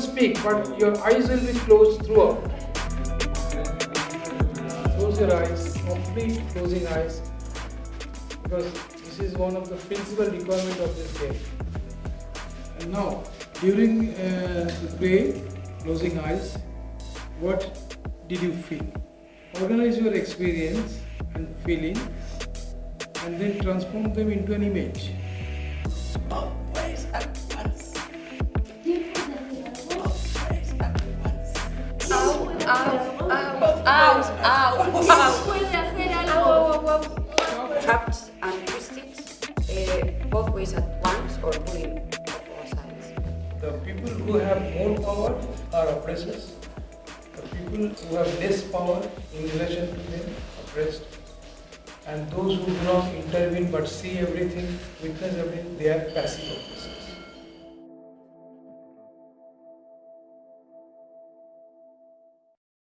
speak, but your eyes will be closed throughout. Close your eyes, complete closing eyes, because this is one of the principal requirement of this game. And now, during uh, the play, closing eyes, what did you feel? Organize your experience and feeling, and then transform them into an image. Au. Puede hacer algo. and twists, uh, both ways at once or of all sides. The people who have more power are oppressors. The people who have less power in relation to them, oppressed. And those who do not intervene but see everything, witness everything, they are passive oppressors.